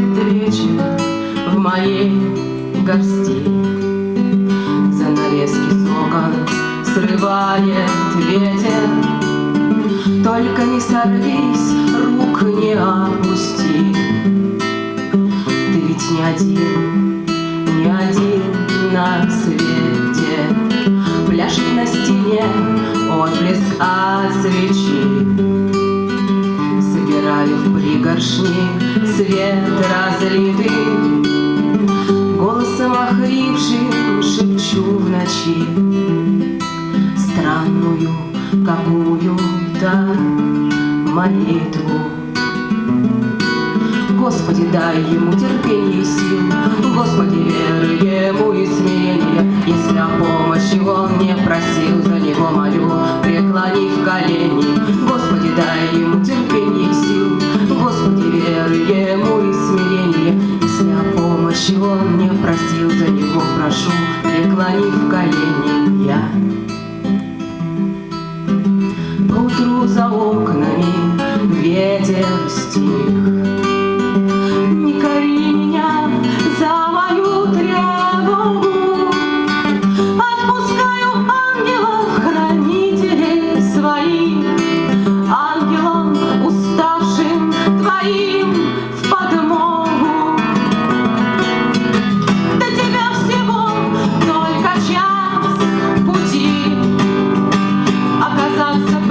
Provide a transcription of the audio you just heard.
отвечен в моей горсти. Занавески сока срывает ветер, Только не сорвись, рук не опусти. Ты ведь не один, не один на свете, Пляшет на стене отблеск от свечи. Собираю в пригоршни свет разлитый, Голосом охрипшим шепчу в ночи Странную какую-то молитву. Господи, дай ему терпение и сил, Господи, веры ему и смирения. Если о помощи он не просил, он не просил, за него прошу, преклонив колени я. Утру за окнами ветер стих, about something.